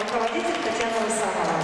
руководитель Татьяна Русанова.